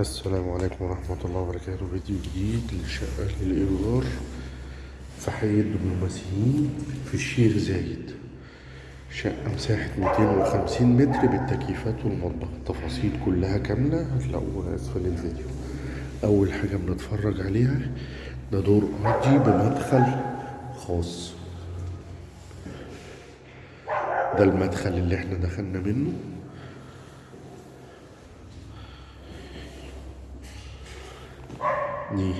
السلام عليكم ورحمة الله وبركاته. فيديو جديد لشقة للإيجار في حي الدبلوماسيين في الشيخ زايد. شقة مساحة 250 متر بالتكييفات والمطبخ. التفاصيل كلها كاملة هتلاقوها أسفل الفيديو. أول حاجة بنتفرج عليها ده دور أرضي بمدخل خاص. ده المدخل اللي إحنا دخلنا منه. دي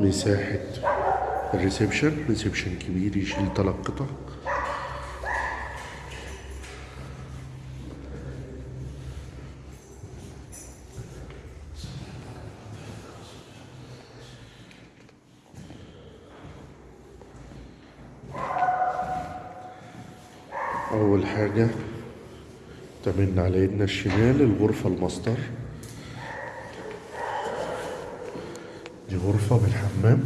مساحة ال reception، reception كبير يشيل تلات قطع. أول حاجة تمام على يدنا الشمال الغرفة الماستر. دي غرفة بالحمام.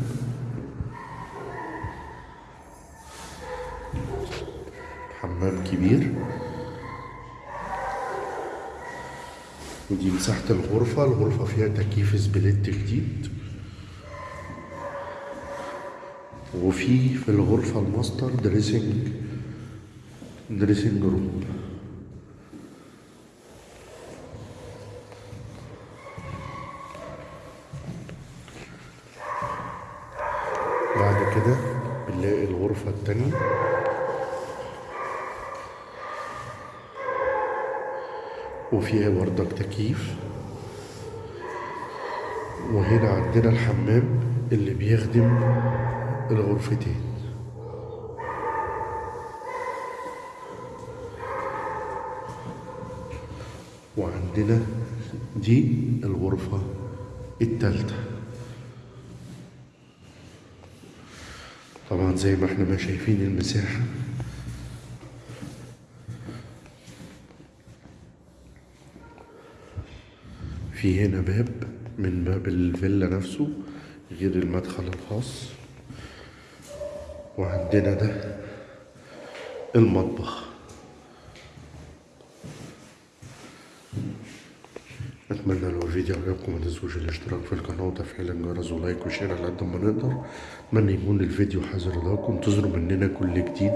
حمام كبير. ودي مساحة الغرفة الغرفة فيها تكييف split جديد. وفي في الغرفة ال master dressing dressing room كده بنلاقي الغرفة التانية. وفيها بردك تكييف وهنا عندنا الحمام اللي بيخدم الغرفتين. وعندنا دي الغرفة التالتة. طبعا زي ما إحنا ما شايفين المساحة. في هنا باب من باب الفيلا نفسه غير المدخل الخاص. وعندنا ده المطبخ. اتمنى لو الفيديو عجبكم ما تنسوش الاشتراك في القناه وتفعيل الجرس ولايك وشير على قد ما نقدر اتمنى يكون الفيديو حذر لكم انتظروا مننا كل جديد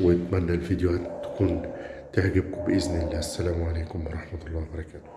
واتمنى الفيديوهات تكون تعجبكم باذن الله السلام عليكم ورحمه الله وبركاته